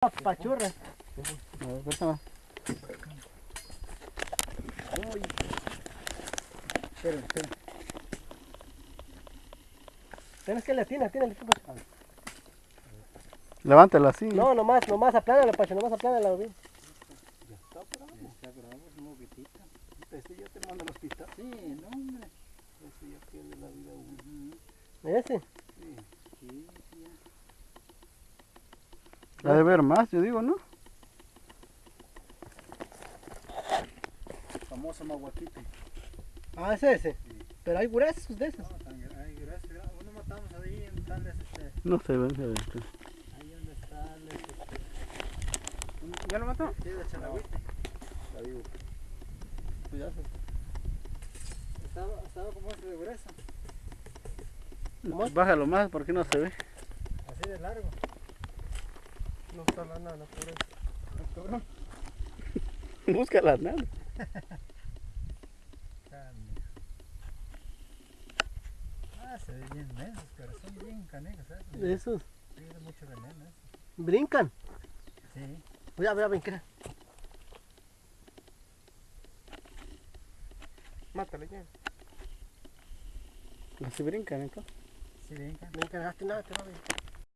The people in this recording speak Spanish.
Pachurra. A ver, préstame. Uy. Espera, espera. Tienes que le atiene, atiene. Levántala así. No, nomás, nomás aplánala, Pacho, nomás aplánala. bien. Está bravo. Está bravo, es moguetita. Este ya te manda al hospital. Sí, no, hombre. Este ya pierde la vida uno. Ese. Sí, sí, sí. Ha de ver más, yo digo, ¿no? Famoso maguaquite. Ah, ese, ese. Pero hay gruesos de esos. No, tan gra- ay, gracias. gra- Uno matamos ahí en tal este. No se ven, se ven. Ahí donde está el este. ¿Ya lo mató? Sí, de digo. Pues ya se... Estaba, estaba como este de grueso. Bájalo más porque no se ve. Así de largo. No está la nada, por eso. Cabrón. Busca la nada. Ah, se ve bien mensos, pero son bien canecos, ¿sabes? Esos. Tiene mucho veneno, ¿eh? Brincan. Sí. Voy a ver a brincar. Mátale ya. Así brincan entonces. Sí, brincan. Brincan, hazte nada, te va a ver.